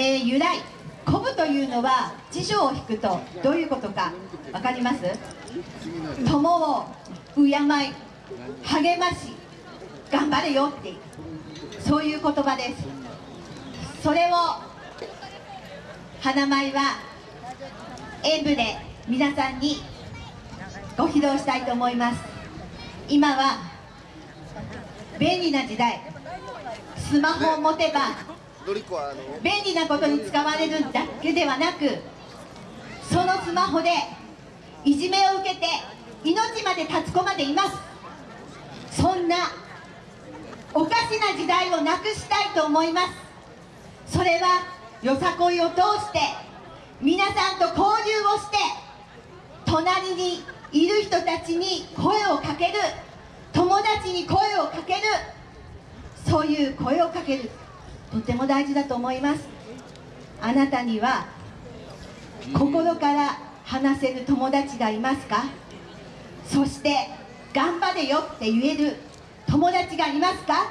えー、由来鼓舞というのは辞書を引くとどういうことか分かります？友を敬い励まし頑張れよってそういう言葉です。それを花舞は演舞で皆さんにご披露したいと思います。今は便利な時代。スマホを持てば便利なことに使われるだけではなくそのスマホでいじめを受けて命まで立つ子までいます。そんなおかしな時代をなくしたいと思います。それはよさこいを通して皆さんと交流をして隣にいる人たちに声をかける友達に声をかけるそういう声をかける。とても大事だと思います。あなたには心から話せる友達がいますか？そして頑張れよって言える友達がいますか？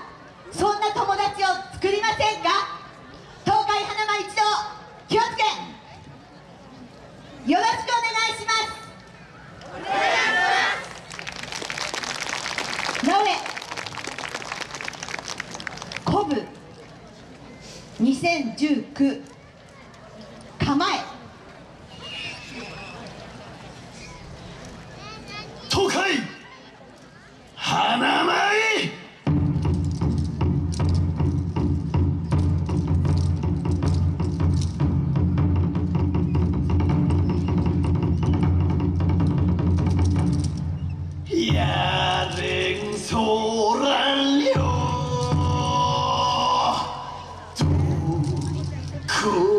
そんな友達を作りませんか？東海花間一同気をつけ！よろしくお願いします。お願いします。なおえ鼓舞2019こ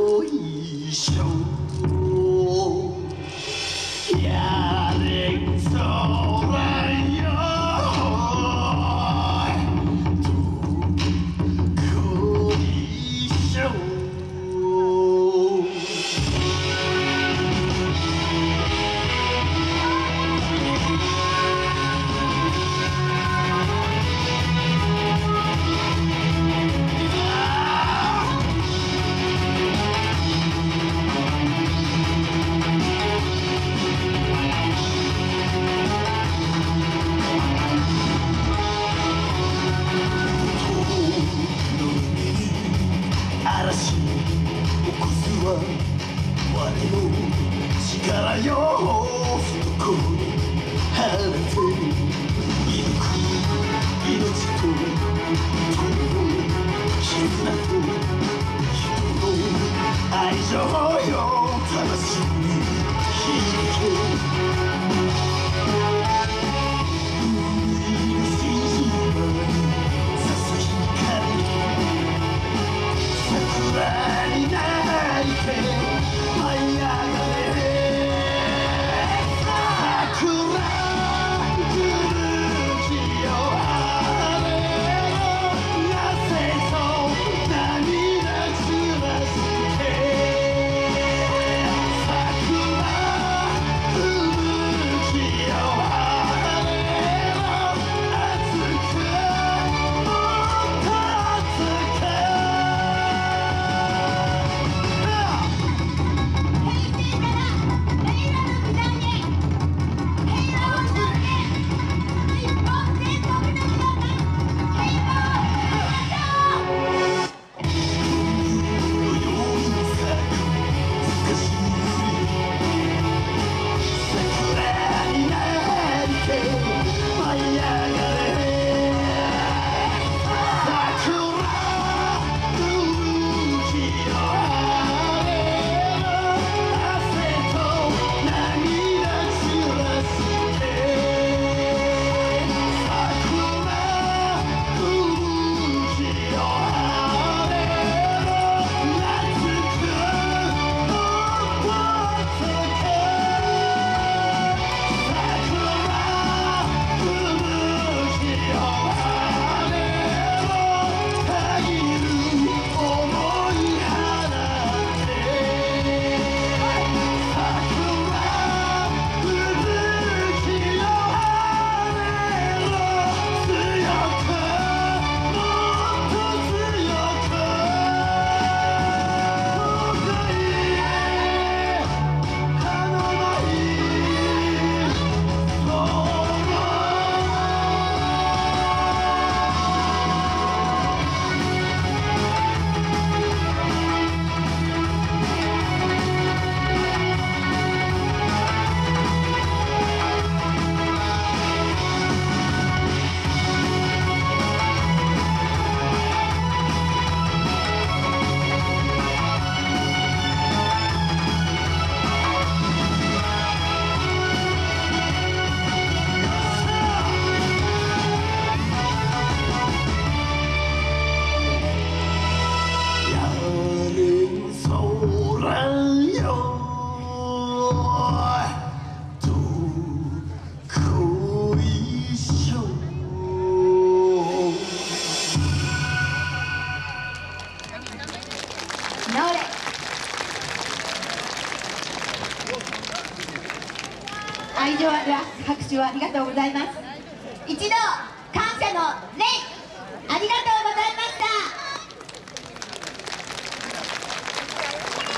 我の力よ懐放て射抜く命と友の絆と人の愛情よ魂に響け直れ。愛情ある拍手をありがとうございます。一度感謝の礼ありがとうございました。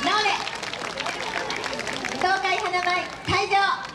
直れ。東海花舞会場